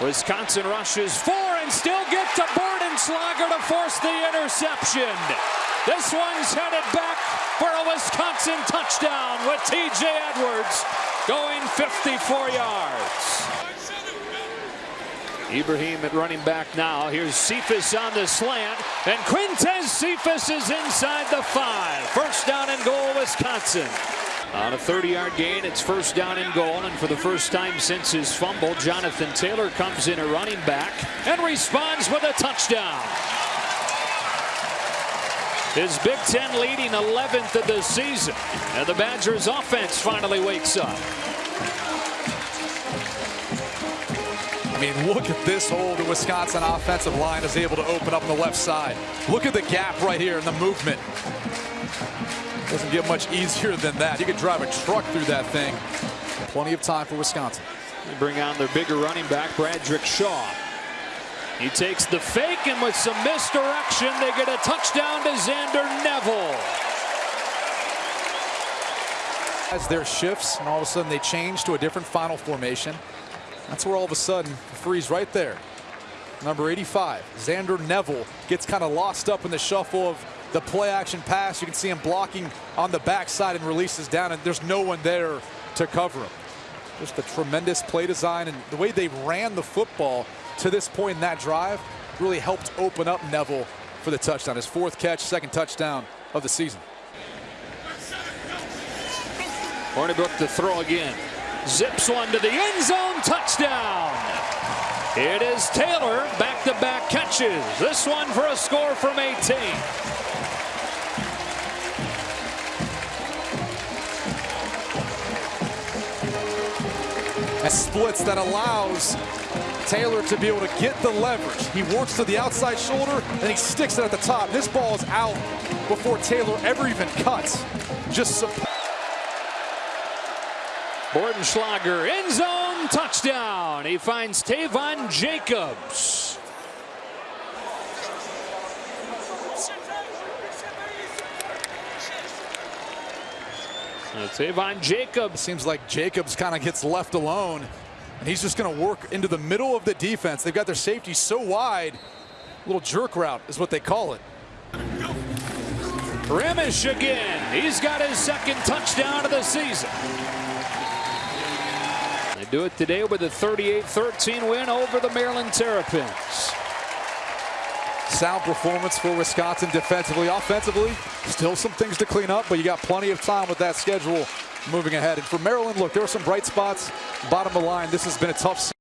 Wisconsin rushes four and still get to Bortenschlager to force the interception. This one's headed back for a Wisconsin touchdown with TJ Edwards going 54 yards. Ibrahim at running back now. Here's Cephus on the slant, and Quintez Cephus is inside the five. First down and goal, Wisconsin. On a 30-yard gain, it's first down and goal, and for the first time since his fumble, Jonathan Taylor comes in a running back and responds with a touchdown. His Big Ten leading 11th of the season, and the Badgers offense finally wakes up. I mean, look at this hole the Wisconsin offensive line is able to open up on the left side. Look at the gap right here in the movement. Doesn't get much easier than that. You could drive a truck through that thing. Plenty of time for Wisconsin. They bring on their bigger running back, Bradrick Shaw. He takes the fake, and with some misdirection, they get a touchdown to Zander Neuville. As their shifts, and all of a sudden they change to a different final formation. That's where all of a sudden, the freeze right there. Number 85, Zander Neuville gets kind of lost up in the shuffle of the play action pass. You can see him blocking on the backside and releases down, and there's no one there to cover him. Just a tremendous play design, and the way they ran the football to this point in that drive really helped open up Neuville for the touchdown. His fourth catch, second touchdown of the season. Hornibrook to throw again. Zips one to the end zone, touchdown. It is Taylor, back-to-back -back catches. This one for a score from 18. A splits that allows Taylor to be able to get the leverage. He works to the outside shoulder, and he sticks it at the top. This ball is out before Taylor ever even cuts. Just Bortenschlager, end zone, touchdown. He finds Taivon Jacobs. Uh, Avon Jacobs. Seems like Jacobs kind of gets left alone, and he's just going to work into the middle of the defense. They've got their safety so wide. Little jerk route is what they call it. Remish again. He's got his second touchdown of the season They do it today with a 38-13 win over the Maryland Terrapins. Sound performance for Wisconsin defensively. Offensively, still some things to clean up, but you got plenty of time with that schedule moving ahead. And for Maryland, look, there are some bright spots. Bottom of the line, this has been a tough